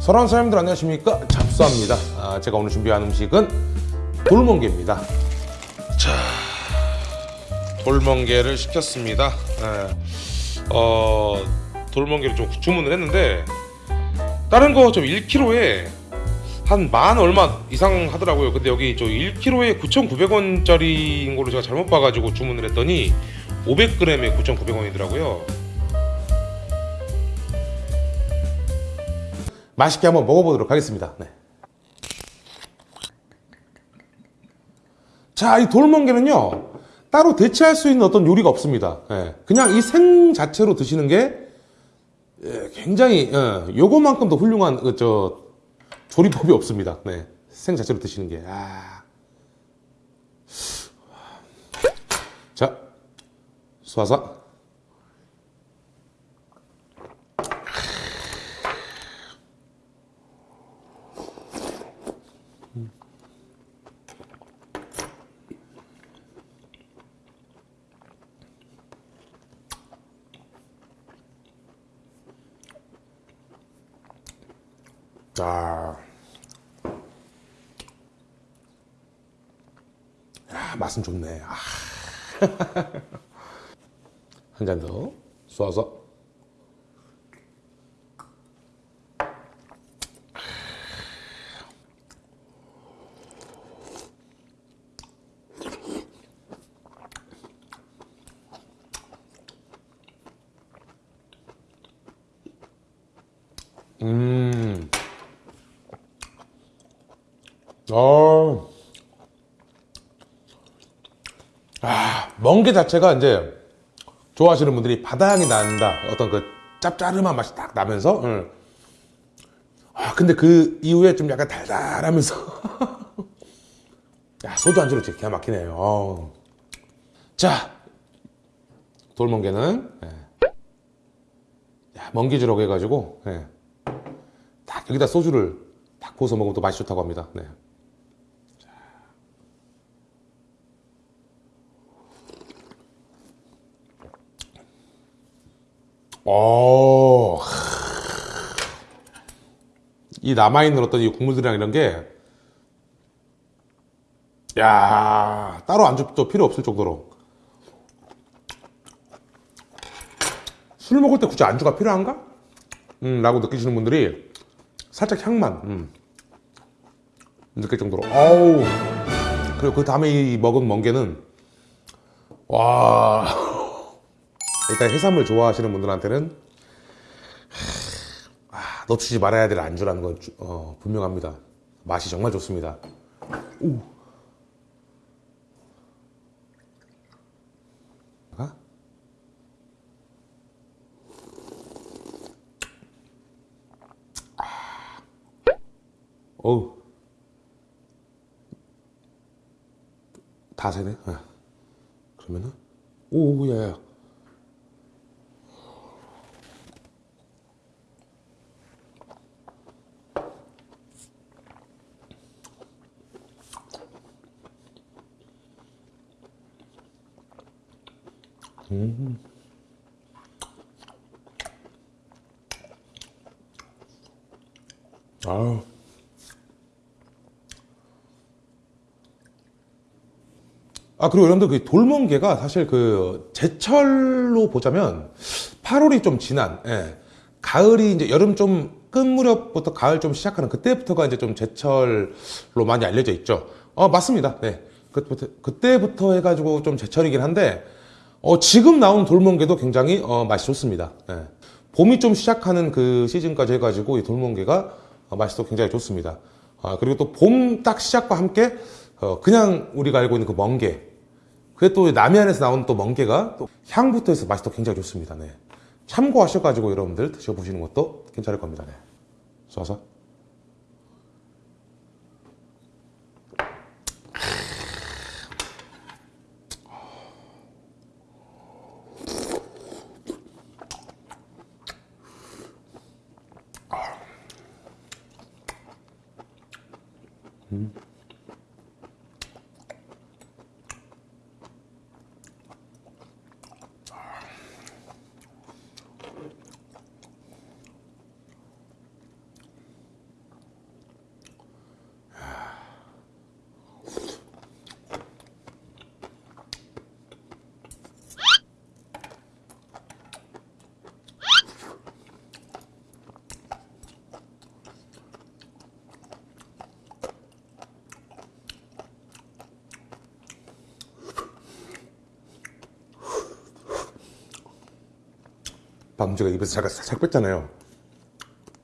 사랑하는 사람들 안녕하십니까? 잡수합니다. 아, 제가 오늘 준비한 음식은 돌멍게입니다. 자 돌멍게를 시켰습니다. 예. 어, 돌멍게를 좀 주문을 했는데 다른 거 좀 1kg에 한 만 얼마 이상 하더라고요. 근데 여기 저 1kg에 9,900원짜리인 걸로 제가 잘못 봐가지고 주문을 했더니 500g에 9,900원이더라고요 맛있게 한번 먹어보도록 하겠습니다. 네. 자, 이 돌멍게는요, 따로 대체할 수 있는 어떤 요리가 없습니다. 예, 그냥 이 생 자체로 드시는 게 예, 굉장히 예, 요거만큼 더 훌륭한 그, 저 조리법이 없습니다. 네, 생 자체로 드시는 게. 아. 자, 쏴서. 자. 야, 맛은 좋네. 아. 한 잔 더 쏘아서. 음. 어. 아, 멍게 자체가 이제 좋아하시는 분들이 바다향이 난다. 어떤 그 짭짜름한 맛이 딱 나면서. 응. 아, 근데 그 이후에 좀 약간 달달하면서. 야, 소주 안주로 기가 막히네요. 자, 돌멍게는, 예. 야, 멍게주라고 해가지고, 예. 딱 여기다 소주를 딱 부어서 먹으면 또 맛이 좋다고 합니다. 네. 오, 이 남아있는 어떤 이 국물들이랑 이런 게, 야 따로 안주도 필요 없을 정도로. 술 먹을 때 굳이 안주가 필요한가? 음, 라고 느끼시는 분들이 살짝 향만, 음, 느낄 정도로. 어우. 그리고 그 다음에 이 먹은 멍게는, 와. 일단 해산물 좋아하시는 분들한테는 아, 놓치지 말아야 될 안주라는 건 주- 어, 분명합니다. 맛이 정말 좋습니다. 오. 아? 어우. 다 세네. 예. 그러면은 오, 야, 야. 아유. 아, 그리고 여러분들 그 돌멍게가 사실 그 제철로 보자면 8월이 좀 지난, 예. 가을이 이제 여름 좀 끝 무렵부터 가을 좀 시작하는 그때부터가 이제 좀 제철로 많이 알려져 있죠. 어, 맞습니다. 네. 그때부터, 그때부터 해가지고 좀 제철이긴 한데, 어, 지금 나온 돌멍게도 굉장히 어, 맛이 좋습니다. 예. 봄이 좀 시작하는 그 시즌까지 해가지고 이 돌멍게가 어, 맛이 또 굉장히 좋습니다. 아, 그리고 또 봄 딱 시작과 함께 어, 그냥 우리가 알고 있는 그 멍게 그게 또 남해안에서 나온 또 멍게가 또 향부터 해서 맛이 또 굉장히 좋습니다. 네. 참고하셔가지고 여러분들 드셔보시는 것도 괜찮을 겁니다. 네. 쏴서. Mm-hmm. 밤주가 입에서 제가 살짝 뺐잖아요.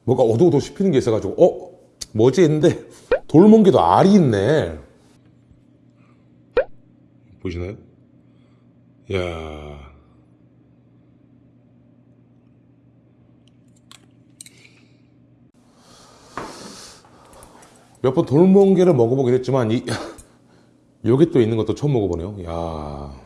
뭐가 어두워도 씹히는 게 있어가지고 어? 뭐지? 했는데 돌멍게도 알이 있네. 보시나요? 야 몇 번 돌멍게를 먹어보긴 했지만 이 요게 또 있는 것도 처음 먹어보네요. 야.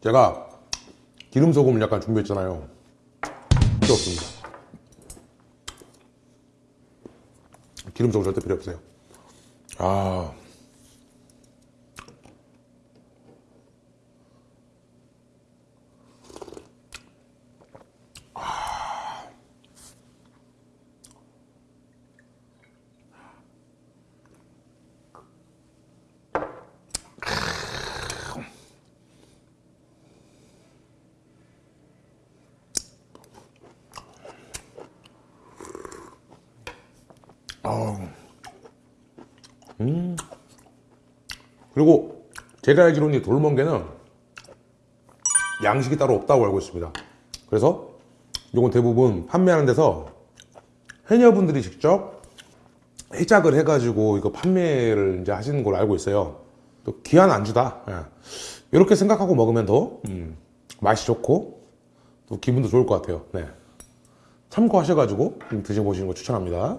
제가 기름 소금을 약간 준비했잖아요. 필요 없습니다. 기름 소금 절대 필요 없어요. 아. 음. 그리고 제가 알기로는 돌멍게는 양식이 따로 없다고 알고 있습니다 그래서 이건 대부분 판매하는 데서 해녀분들이 직접 해작을 해가지고 이거 판매를 이제 하시는 걸로 알고 있어요 또 귀한 안주다 예. 이렇게 생각하고 먹으면 더 음, 맛이 좋고 또 기분도 좋을 것 같아요 네. 참고하셔가지고 드셔보시는 거 추천합니다